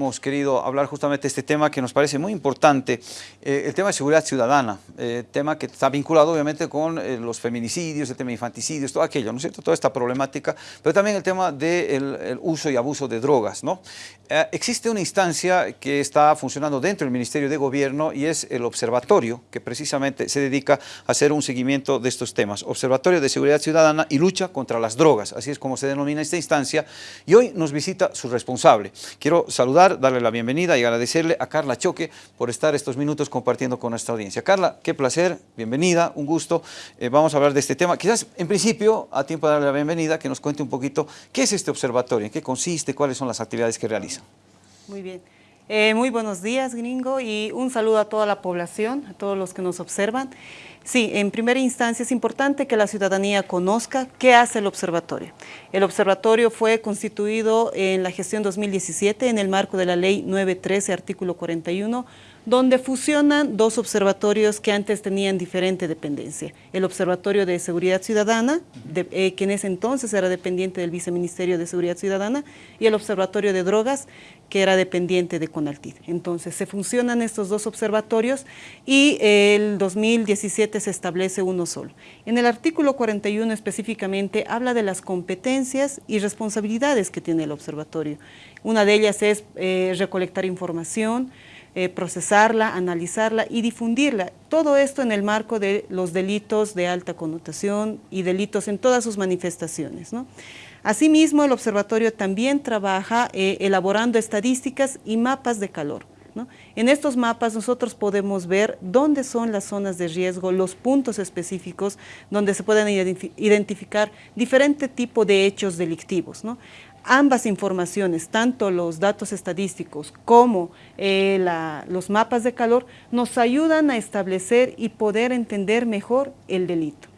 hemos querido hablar justamente de este tema que nos parece muy importante, eh, el tema de seguridad ciudadana, eh, tema que está vinculado obviamente con eh, los feminicidios, el tema de infanticidios, todo aquello, ¿no es cierto? Toda esta problemática, pero también el tema del uso y abuso de drogas, ¿no? existe una instancia que está funcionando dentro del Ministerio de Gobierno y es el observatorio, que precisamente se dedica a hacer un seguimiento de estos temas. Observatorio de Seguridad Ciudadana y Lucha contra las Drogas, así es como se denomina esta instancia, y hoy nos visita su responsable. Quiero saludar, darle la bienvenida y agradecerle a Carla Choque por estar estos minutos compartiendo con nuestra audiencia. Carla, qué placer, bienvenida, un gusto. Eh, vamos a hablar de este tema. Quizás, en principio, a tiempo de darle la bienvenida, que nos cuente un poquito qué es este observatorio, en qué consiste, cuáles son las actividades que realiza. Muy bien. Eh, muy buenos días, gringo, y un saludo a toda la población, a todos los que nos observan. Sí, en primera instancia es importante que la ciudadanía conozca qué hace el observatorio. El observatorio fue constituido en la gestión 2017 en el marco de la ley 913, artículo 41, donde fusionan dos observatorios que antes tenían diferente dependencia. El Observatorio de Seguridad Ciudadana, eh, que en ese entonces era dependiente del Viceministerio de Seguridad Ciudadana, y el Observatorio de Drogas, que era dependiente de CONALTID. Entonces, se funcionan estos dos observatorios y el 2017 se establece uno solo. En el artículo 41 específicamente habla de las competencias y responsabilidades que tiene el observatorio. Una de ellas es eh, recolectar información, eh, procesarla, analizarla y difundirla. Todo esto en el marco de los delitos de alta connotación y delitos en todas sus manifestaciones. Asimismo, el observatorio también trabaja eh, elaborando estadísticas y mapas de calor. En estos mapas nosotros podemos ver dónde son las zonas de riesgo, los puntos específicos donde se pueden identificar diferente tipo de hechos delictivos. Ambas informaciones, tanto los datos estadísticos como eh, los mapas de calor, nos ayudan a establecer y poder entender mejor el delito.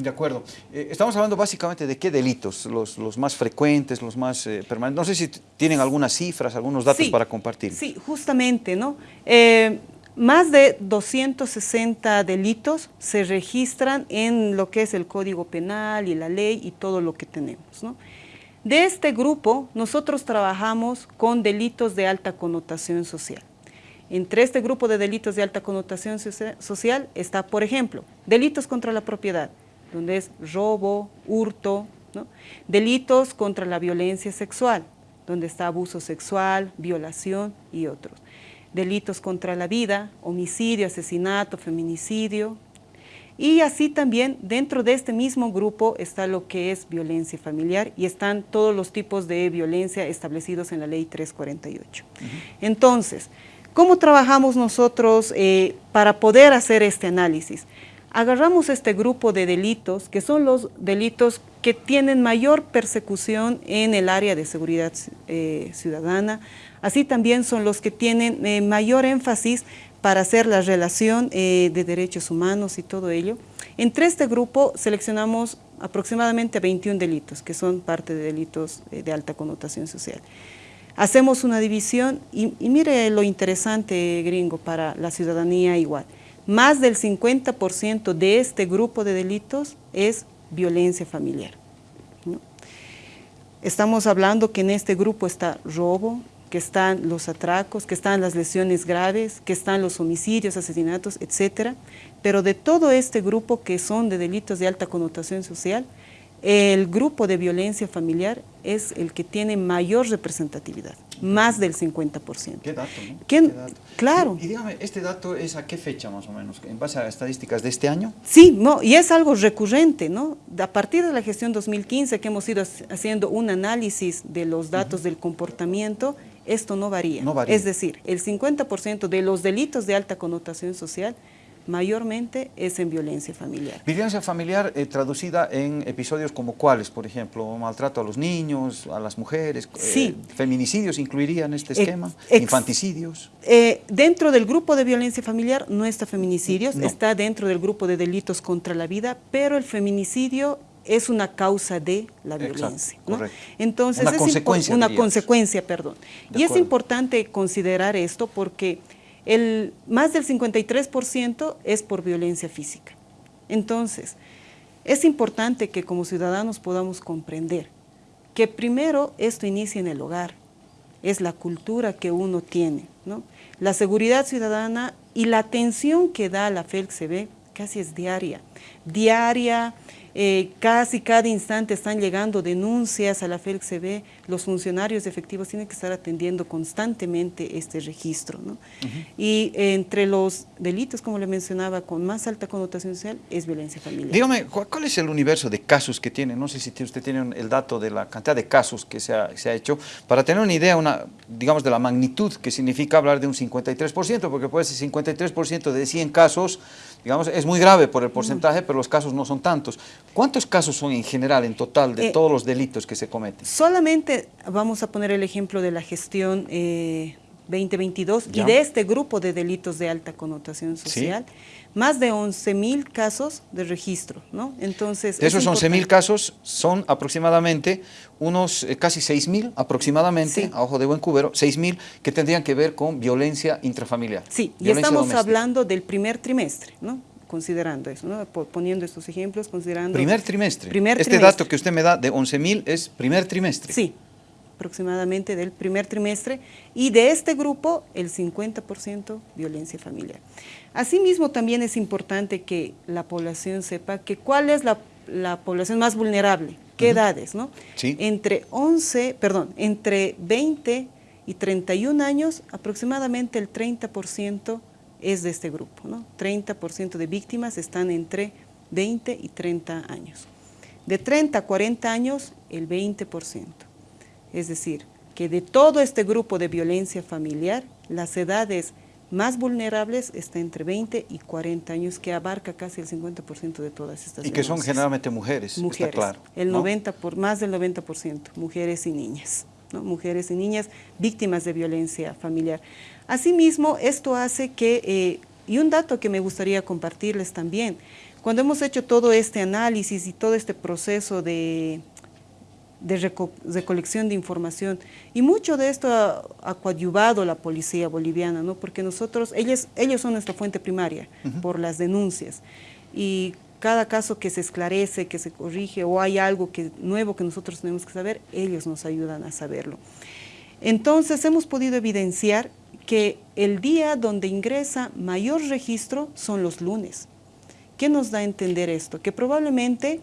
De acuerdo. Eh, estamos hablando básicamente de qué delitos, los, más frecuentes, los más eh, permanentes. No sé si tienen algunas cifras, algunos datos para compartir. Sí, justamente, ¿no? Eh, más de 260 delitos se registran en lo que es el Código Penal y la ley y todo lo que tenemos, ¿no? De este grupo, nosotros trabajamos con delitos de alta connotación social. Entre este grupo de delitos de alta connotación social está, por ejemplo, delitos contra la propiedad, donde es robo, hurto, delitos contra la violencia sexual, donde está abuso sexual, violación y otros. Delitos contra la vida, homicidio, asesinato, feminicidio. Y así también dentro de este mismo grupo está lo que es violencia familiar y están todos los tipos de violencia establecidos en la ley 348. Entonces, ¿cómo trabajamos nosotros eh, para poder hacer este análisis? agarramos este grupo de delitos, que son los delitos que tienen mayor persecución en el área de seguridad eh, ciudadana, así también son los que tienen eh, mayor énfasis para hacer la relación eh, de derechos humanos y todo ello. Entre este grupo seleccionamos aproximadamente 21 delitos, que son parte de delitos de alta connotación social. Hacemos una división y, y mire lo interesante, gringo, para la ciudadanía igual más del 50% de este grupo de delitos es violencia familiar. Estamos hablando que en este grupo está robo, que están los atracos, que están las lesiones graves, que están los homicidios, asesinatos, etc. Pero de todo este grupo que son de delitos de alta connotación social, el grupo de violencia familiar es el que tiene mayor representatividad, más del 50%. ¿Qué dato? ¿Qué, dato? Claro. Y, dígame, ¿este dato es a qué fecha más o menos? ¿En base a estadísticas de este año? Sí, no, y es algo recurrente, ¿no? A partir de la gestión 2015 que hemos ido haciendo un análisis de los datos del comportamiento, esto no varía. no varía. Es decir, el 50% de los delitos de alta connotación social mayormente es en violencia familiar. Violencia familiar eh, traducida en episodios como cuáles, por ejemplo, maltrato a los niños, a las mujeres, sí. Eh, feminicidios incluiría en este esquema, infanticidios. Eh, dentro del grupo de violencia familiar no está feminicidios, está dentro del grupo de delitos contra la vida, pero el feminicidio es una causa de la violencia. Entonces, una consecuencia. Una consecuencia, perdón. y es importante considerar esto porque el, más del 53% es por violencia física. Entonces, es importante que como ciudadanos podamos comprender que primero esto inicia en el hogar, es la cultura que uno tiene, ¿no? La seguridad ciudadana y la atención que da la FELCB casi es diaria, diaria, eh, casi cada instante están llegando denuncias a la FELCB, los funcionarios efectivos tienen que estar atendiendo constantemente este registro. ¿no? Y entre los delitos, como le mencionaba, con más alta connotación social, es violencia familiar. Dígame, ¿cuál es el universo de casos que tiene? No sé si usted tiene el dato de la cantidad de casos que se ha, se ha hecho, para tener una idea, una, digamos, de la magnitud que significa hablar de un 53%, porque puede ser 53% de 100 casos, digamos, es muy grave por el porcentaje, pero los casos no son tantos. ¿Cuántos casos son en general, en total, de eh, todos los delitos que se cometen? Solamente vamos a poner el ejemplo de la gestión 2022 eh, y de este grupo de delitos de alta connotación social, más de 11 mil casos de registro, ¿no? Entonces, de esos 11 mil casos son aproximadamente unos eh, casi 6 mil aproximadamente, a ojo de buen cubero, 6 mil que tendrían que ver con violencia intrafamiliar. Sí, y estamos hablando del primer trimestre, ¿no? considerando eso, ¿no? poniendo estos ejemplos, considerando... Primer trimestre. este dato que usted me da de 11 mil es primer trimestre. Sí, aproximadamente del primer trimestre, y de este grupo el 50% violencia familiar. Asimismo, también es importante que la población sepa que cuál es la, población más vulnerable, qué edades, ¿no? Sí. Entre 11, perdón, entre 20 y 31 años, aproximadamente el 30% es de este grupo, ¿no? 30% de víctimas están entre 20 y 30 años. De 30 a 40 años, el 20%. Es decir, que de todo este grupo de violencia familiar, las edades más vulnerables están entre 20 y 40 años, que abarca casi el 50% de todas estas Y que son generalmente mujeres, mujeres está claro. El 90 por, más del 90%, mujeres y niñas. ¿no? Mujeres y niñas víctimas de violencia familiar. Asimismo, esto hace que, eh, y un dato que me gustaría compartirles también, cuando hemos hecho todo este análisis y todo este proceso de, de recolección de información, y mucho de esto ha, coadyuvado la policía boliviana, ¿no? porque nosotros, ellos, ellos son nuestra fuente primaria por las denuncias, y cada caso que se esclarece, que se corrige, o hay algo que, nuevo que nosotros tenemos que saber, ellos nos ayudan a saberlo. Entonces hemos podido evidenciar que el día donde ingresa mayor registro son los lunes. ¿Qué nos da a entender esto? Que probablemente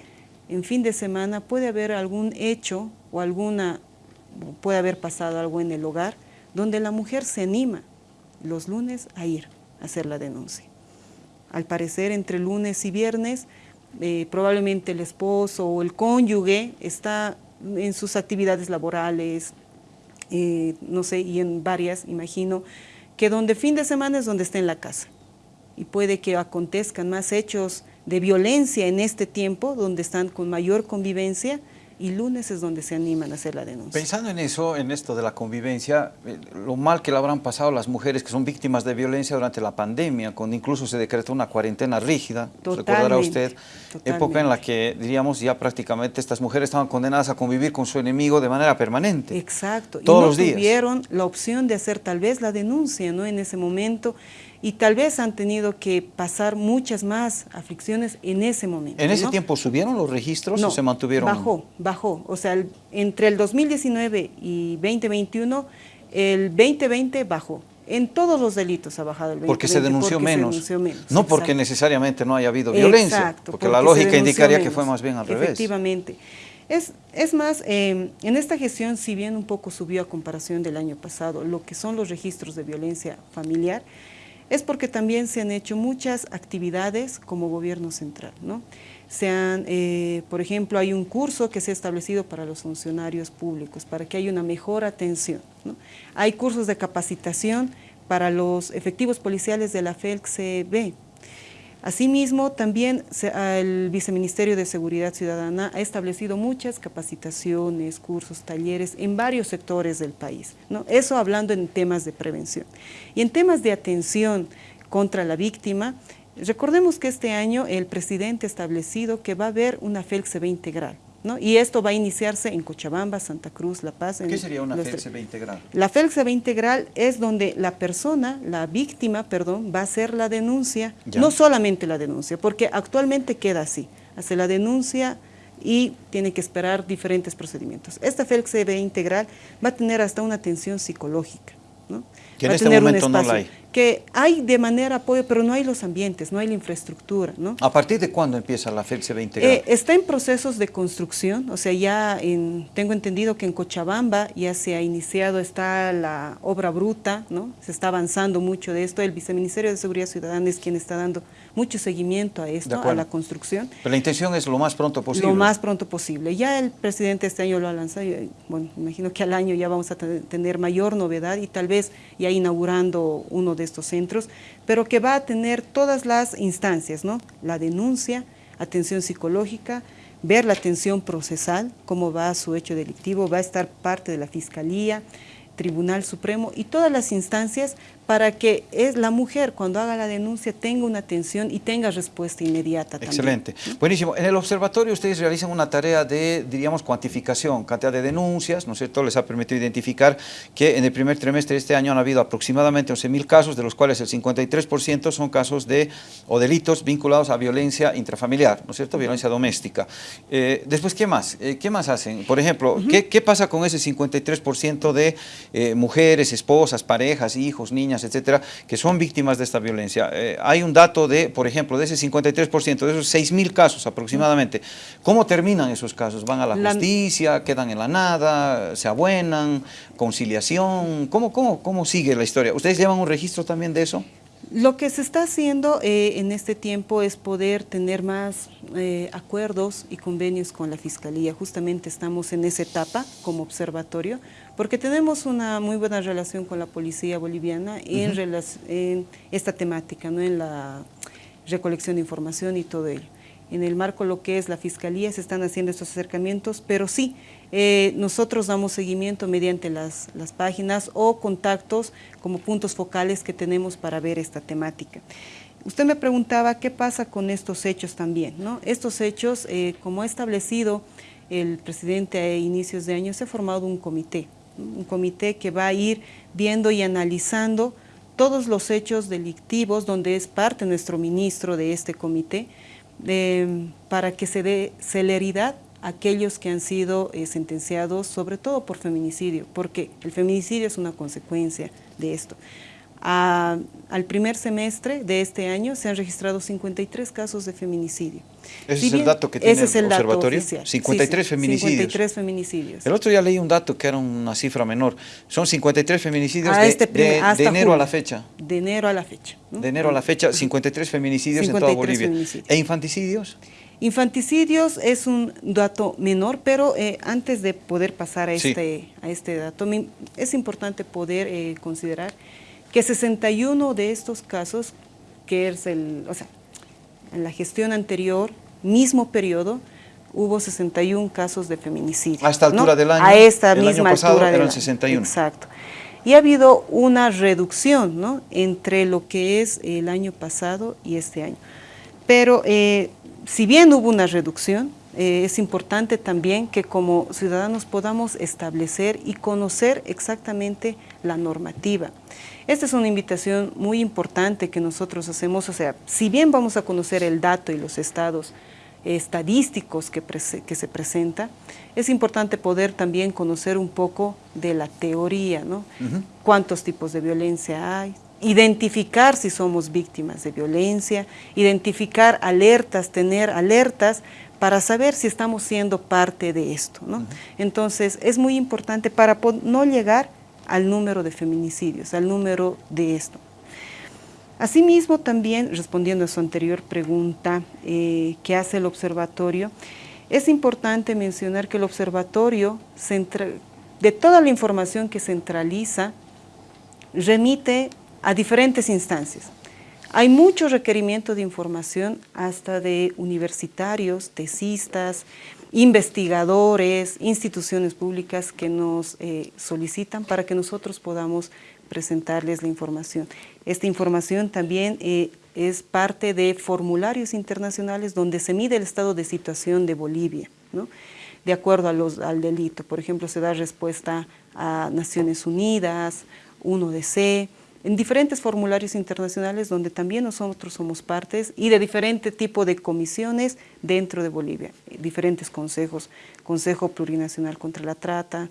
en fin de semana puede haber algún hecho o alguna, puede haber pasado algo en el hogar donde la mujer se anima los lunes a ir a hacer la denuncia. Al parecer entre lunes y viernes eh, probablemente el esposo o el cónyuge está en sus actividades laborales, eh, no sé, y en varias, imagino, que donde fin de semana es donde está en la casa. Y puede que acontezcan más hechos de violencia en este tiempo, donde están con mayor convivencia, y lunes es donde se animan a hacer la denuncia. Pensando en eso, en esto de la convivencia, eh, lo mal que le habrán pasado las mujeres que son víctimas de violencia durante la pandemia, cuando incluso se decretó una cuarentena rígida, recordará usted, época en la que, diríamos, ya prácticamente estas mujeres estaban condenadas a convivir con su enemigo de manera permanente. Exacto. Todos y no los días. tuvieron la opción de hacer tal vez la denuncia, ¿no? En ese momento y tal vez han tenido que pasar muchas más aflicciones en ese momento. ¿En ese tiempo subieron los registros o se mantuvieron? bajó, bajó. O sea, entre el 2019 y 2021, el 2020 bajó. En todos los delitos ha bajado el 2020. Porque se denunció, menos. No porque necesariamente no haya habido violencia, porque, la lógica indicaría que fue más bien al revés. Efectivamente. Es, es más, eh, en esta gestión, si bien un poco subió a comparación del año pasado, lo que son los registros de violencia familiar, es porque también se han hecho muchas actividades como gobierno central. ¿no? Se han, eh, por ejemplo, hay un curso que se ha establecido para los funcionarios públicos, para que haya una mejor atención. Hay cursos de capacitación para los efectivos policiales de la FELCB, Asimismo, también el Viceministerio de Seguridad Ciudadana ha establecido muchas capacitaciones, cursos, talleres en varios sectores del país. ¿no? Eso hablando en temas de prevención. Y en temas de atención contra la víctima, recordemos que este año el presidente ha establecido que va a haber una FELCB integral. Y esto va a iniciarse en Cochabamba, Santa Cruz, La Paz. ¿Qué sería una FELCB integral? La FELCB integral es donde la persona, la víctima, perdón, va a hacer la denuncia, no solamente la denuncia, porque actualmente queda así, hace la denuncia y tiene que esperar diferentes procedimientos. Esta FELCB integral va a tener hasta una atención psicológica. ¿no? Que en este momento no la hay que hay de manera apoyo, pero no hay los ambientes, no hay la infraestructura. ¿no? ¿A partir de cuándo empieza la FELCB integral? Eh, está en procesos de construcción, o sea, ya en, tengo entendido que en Cochabamba ya se ha iniciado, está la obra bruta, ¿no? se está avanzando mucho de esto, el Viceministerio de Seguridad Ciudadana es quien está dando mucho seguimiento a esto, a la construcción. Pero la intención es lo más pronto posible. Lo más pronto posible. Ya el presidente este año lo ha lanzado, bueno, imagino que al año ya vamos a tener mayor novedad y tal vez ya inaugurando uno de estos centros, pero que va a tener todas las instancias, ¿no? La denuncia, atención psicológica, ver la atención procesal, cómo va su hecho delictivo, va a estar parte de la Fiscalía, Tribunal Supremo y todas las instancias para que es la mujer cuando haga la denuncia tenga una atención y tenga respuesta inmediata Excelente. Buenísimo. En el observatorio ustedes realizan una tarea de, diríamos, cuantificación, cantidad de denuncias, ¿no es cierto? Les ha permitido identificar que en el primer trimestre de este año han habido aproximadamente 11.000 casos, de los cuales el 53% son casos de, o delitos vinculados a violencia intrafamiliar, ¿no es cierto? Violencia doméstica. Eh, después, ¿qué más? Eh, ¿Qué más hacen? Por ejemplo, ¿qué, ¿qué, pasa con ese 53% de eh, mujeres, esposas, parejas, hijos, niñas, etcétera, que son víctimas de esta violencia. Eh, hay un dato de, por ejemplo, de ese 53%, de esos 6 mil casos aproximadamente, ¿cómo terminan esos casos? ¿Van a la, justicia, quedan en la nada, se abuenan, conciliación? ¿Cómo, cómo, ¿Cómo sigue la historia? ¿Ustedes llevan un registro también de eso? Lo que se está haciendo eh, en este tiempo es poder tener más eh, acuerdos y convenios con la Fiscalía. Justamente estamos en esa etapa como observatorio, porque tenemos una muy buena relación con la policía boliviana en, esta temática, ¿no? en la recolección de información y todo ello en el marco lo que es la Fiscalía, se están haciendo estos acercamientos, pero sí, eh, nosotros damos seguimiento mediante las, páginas o contactos como puntos focales que tenemos para ver esta temática. Usted me preguntaba qué pasa con estos hechos también, ¿no? Estos hechos, eh, como ha establecido el presidente a inicios de año, se ha formado un comité, un comité que va a ir viendo y analizando todos los hechos delictivos, donde es parte nuestro ministro de este comité, para que se dé celeridad a aquellos que han sido eh, sentenciados, sobre todo por feminicidio, porque el feminicidio es una consecuencia de esto al primer semestre de este año se han registrado 53 casos de feminicidio. ¿Ese es el dato que tiene el, observatorio? 53 feminicidios. 53 feminicidios. El otro día leí un dato que era una cifra menor. Son 53 feminicidios de, este de, enero a la fecha. De enero a la fecha. De enero a la fecha, 53 feminicidios en toda Bolivia. ¿E infanticidios? Infanticidios es un dato menor, pero eh, antes de poder pasar a este, a este dato, es importante poder eh, considerar que 61 de estos casos, que es el, o sea, en la gestión anterior, mismo periodo, hubo 61 casos de feminicidio. A esta altura del año, a esta misma altura eran 61. Exacto. Y ha habido una reducción ¿no? entre lo que es el año pasado y este año. Pero eh, si bien hubo una reducción, eh, es importante también que como ciudadanos podamos establecer y conocer exactamente la normativa. Esta es una invitación muy importante que nosotros hacemos, o sea, si bien vamos a conocer el dato y los estados estadísticos que, que se presenta, es importante poder también conocer un poco de la teoría, ¿no? Cuántos tipos de violencia hay, identificar si somos víctimas de violencia, identificar alertas, tener alertas para saber si estamos siendo parte de esto. ¿no? Entonces, es muy importante para no llegar al número de feminicidios, al número de esto. Asimismo, también, respondiendo a su anterior pregunta eh, que hace el observatorio, es importante mencionar que el observatorio, de toda la información que centraliza, remite a diferentes instancias. Hay mucho requerimiento de información, hasta de universitarios, tesistas, investigadores, instituciones públicas que nos eh, solicitan para que nosotros podamos presentarles la información. Esta información también eh, es parte de formularios internacionales donde se mide el estado de situación de Bolivia, ¿no? de acuerdo a los, al delito. Por ejemplo, se da respuesta a Naciones Unidas, 1DC, en diferentes formularios internacionales donde también nosotros somos partes y de diferente tipo de comisiones dentro de Bolivia, diferentes consejos, Consejo Plurinacional contra la Trata,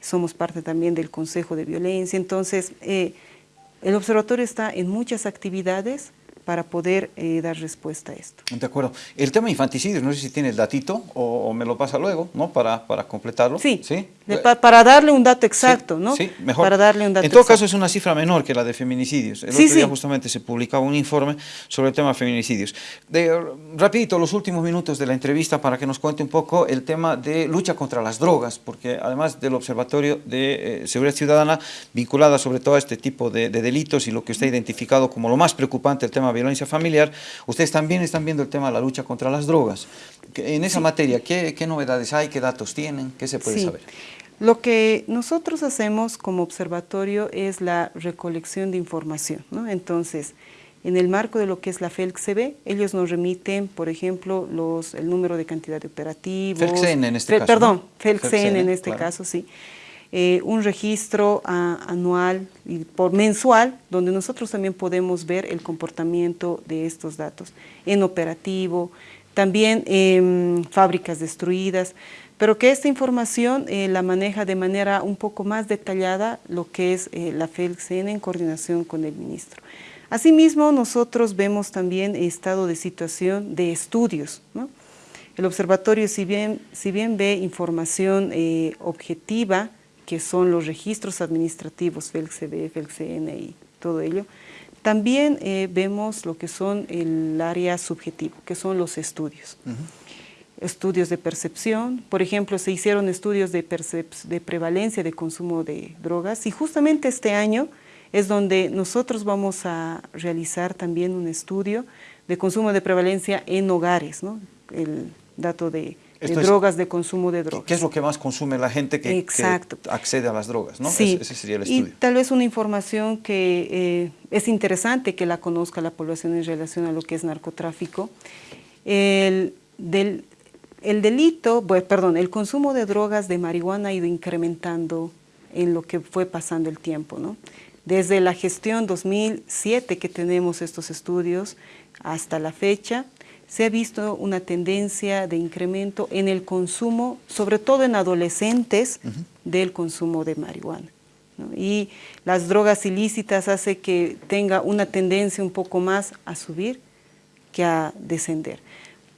somos parte también del Consejo de Violencia, entonces eh, el observatorio está en muchas actividades, para poder eh, dar respuesta a esto. De acuerdo. El tema de infanticidios, no sé si tiene el datito o, me lo pasa luego, ¿no? Para, para completarlo. Sí, ¿Sí? para darle un dato exacto, ¿no? Sí, mejor. Para darle un dato En todo caso es una cifra menor que la de feminicidios. El sí, otro día justamente se publicaba un informe sobre el tema de feminicidios. De, rapidito, los últimos minutos de la entrevista para que nos cuente un poco el tema de lucha contra las drogas, porque además del Observatorio de eh, Seguridad Ciudadana, vinculada sobre todo a este tipo de, de delitos y lo que usted ha identificado como lo más preocupante, el tema violencia familiar, ustedes también están viendo el tema de la lucha contra las drogas. En esa materia, ¿qué, novedades hay? ¿Qué datos tienen? ¿Qué se puede saber? Lo que nosotros hacemos como observatorio es la recolección de información. ¿no? Entonces, en el marco de lo que es la FELCB, ellos nos remiten, por ejemplo, los, el número de cantidad de operativos. FELCN en este caso. Perdón, FELCN, en este caso, sí. Eh, un registro anual y por mensual, donde nosotros también podemos ver el comportamiento de estos datos en operativo, también en fábricas destruidas, pero que esta información eh, la maneja de manera un poco más detallada lo que es eh, la FELCN en coordinación con el ministro. Asimismo, nosotros vemos también estado de situación de estudios. El observatorio, si bien, si bien ve información objetiva, que son los registros administrativos, FELCB, FELCN y todo ello, también eh, vemos lo que son el área subjetivo, que son los estudios. Estudios de percepción, por ejemplo, se hicieron estudios de, de prevalencia de consumo de drogas y justamente este año es donde nosotros vamos a realizar también un estudio de consumo de prevalencia en hogares, ¿no? el dato de de drogas, de consumo de drogas. ¿Qué es lo que más consume la gente que, accede a las drogas? ¿no? Sí. Ese, sería el estudio. Y tal vez una información que eh, es interesante que la conozca la población en relación a lo que es narcotráfico. El, del, el delito, perdón, el consumo de drogas de marihuana ha ido incrementando en lo que fue pasando el tiempo, ¿no? Desde la gestión 2007 que tenemos estos estudios hasta la fecha, se ha visto una tendencia de incremento en el consumo, sobre todo en adolescentes, del consumo de marihuana. Y las drogas ilícitas hace que tenga una tendencia un poco más a subir que a descender.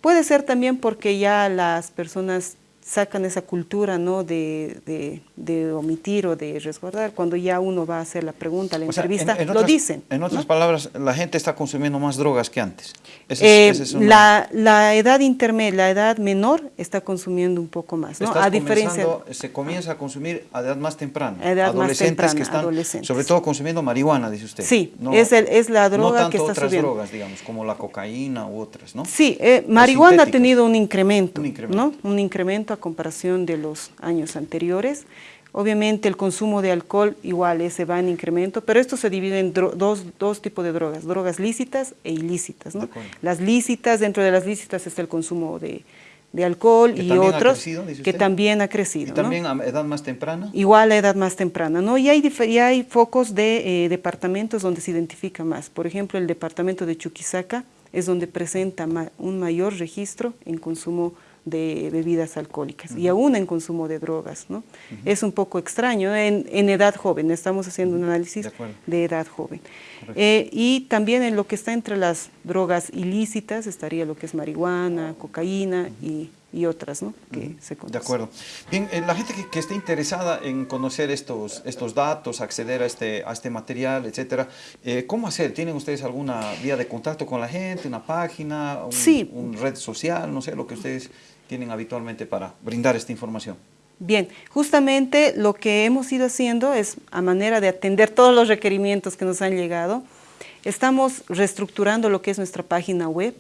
Puede ser también porque ya las personas sacan esa cultura ¿no? de, de, omitir o de resguardar. Cuando ya uno va a hacer la pregunta, la entrevista, lo dicen. En otras palabras, la gente está consumiendo más drogas que antes. Eh, la, la, edad intermedia, la edad menor está consumiendo un poco más. ¿no? A diferencia, se comienza a consumir a edad más temprana. edad adolescentes más temprana, que están, sobre todo consumiendo marihuana, dice usted. Sí, es, el, es la droga que está otras subiendo. drogas, digamos, como la cocaína u otras, ¿no? Sí, eh, marihuana ha tenido un incremento, un incremento, ¿no? Un incremento a comparación de los años anteriores. Obviamente el consumo de alcohol igual se va en incremento, pero esto se divide en dos, dos, tipos de drogas, drogas lícitas e ilícitas. ¿no? Las lícitas, dentro de las lícitas está el consumo de, de alcohol y otros que también ha crecido. ¿Y también a edad más temprana? Igual a edad más temprana, ¿no? Y hay, y hay focos de eh, departamentos donde se identifica más. Por ejemplo, el departamento de Chuquisaca es donde presenta un mayor registro en consumo de bebidas alcohólicas y aún en consumo de drogas. ¿no? Es un poco extraño en, en, edad joven, estamos haciendo un análisis de, edad joven. Eh, y también en lo que está entre las drogas ilícitas estaría lo que es marihuana, cocaína y, y, otras ¿no? que se conocen. De acuerdo. Bien, eh, la gente que, esté interesada en conocer estos, estos datos, acceder a este, a este material, etcétera, eh, ¿cómo hacer? ¿Tienen ustedes alguna vía de contacto con la gente, una página, un, sí. un red social, no sé, lo que ustedes tienen habitualmente para brindar esta información? Bien, justamente lo que hemos ido haciendo es, a manera de atender todos los requerimientos que nos han llegado, estamos reestructurando lo que es nuestra página web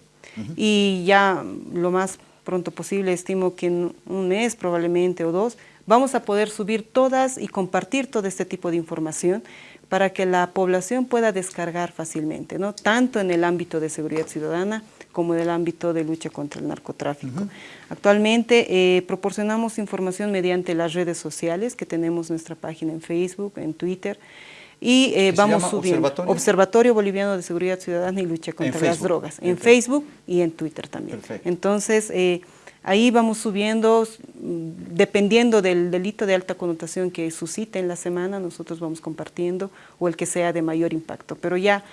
y ya lo más pronto posible, estimo que en un mes probablemente o dos, vamos a poder subir todas y compartir todo este tipo de información para que la población pueda descargar fácilmente, ¿no? tanto en el ámbito de seguridad ciudadana como en el ámbito de lucha contra el narcotráfico. Actualmente eh, proporcionamos información mediante las redes sociales, que tenemos nuestra página en Facebook, en Twitter, y eh, ¿Qué se vamos subiendo. ¿Observatorio? Observatorio Boliviano de Seguridad Ciudadana y Lucha contra las Facebook. Drogas, en En Facebook y en Twitter también. Perfecto. Entonces, eh, ahí vamos subiendo, dependiendo del delito de alta connotación que suscite en la semana, nosotros vamos compartiendo, o el que sea de mayor impacto. Pero ya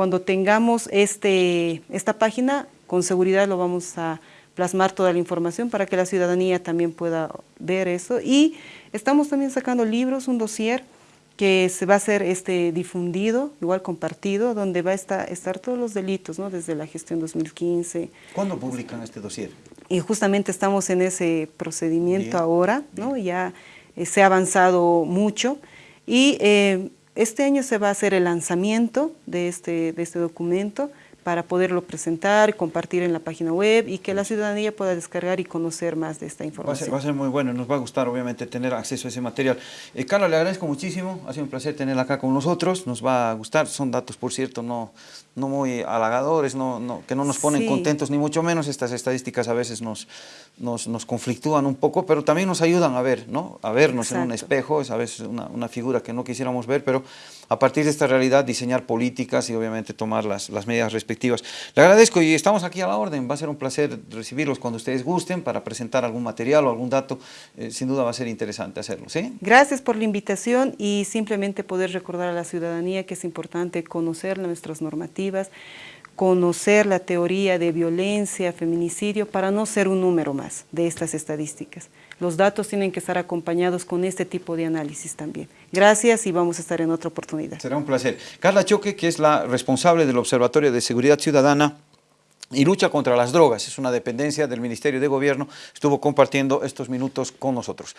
cuando tengamos este, esta página, con seguridad lo vamos a plasmar toda la información para que la ciudadanía también pueda ver eso. Y estamos también sacando libros, un dossier, que se va a hacer este difundido, igual compartido, donde va a estar, estar todos los delitos, ¿no? desde la gestión 2015. ¿Cuándo publican este dossier? Y justamente estamos en ese procedimiento Bien, ahora, ¿no? ya eh, se ha avanzado mucho y eh, este año se va a hacer el lanzamiento de este, de este documento para poderlo presentar, compartir en la página web y que la ciudadanía pueda descargar y conocer más de esta Va a, ser, información. va a ser muy bueno, nos va a gustar obviamente tener acceso a ese material. Eh, Carla, le agradezco muchísimo, ha sido un placer tenerla acá con nosotros, nos va a gustar, son datos por cierto no, no muy halagadores, no, no, que no nos ponen Sí. contentos ni mucho menos, estas estadísticas a veces nos, nos, nos conflictúan un poco, pero también nos ayudan a ver, ¿no? a vernos en un Exacto. espejo, es a veces una, una figura que no quisiéramos ver, pero a partir de esta realidad diseñar políticas y obviamente tomar las, las medidas respectivas. Le agradezco y estamos aquí a la orden, va a ser un placer recibirlos cuando ustedes gusten para presentar algún material o algún dato, eh, sin duda va a ser interesante hacerlo, ¿sí? Gracias por la invitación y simplemente poder recordar a la ciudadanía que es importante conocer nuestras normativas, conocer la teoría de violencia, feminicidio, para no ser un número más de estas estadísticas. Los datos tienen que estar acompañados con este tipo de análisis también. Gracias y vamos a estar en otra oportunidad. Será un placer. Carla Choque, que es la responsable del Observatorio de Seguridad Ciudadana y lucha contra las drogas, es una dependencia del Ministerio de Gobierno, estuvo compartiendo estos minutos con nosotros.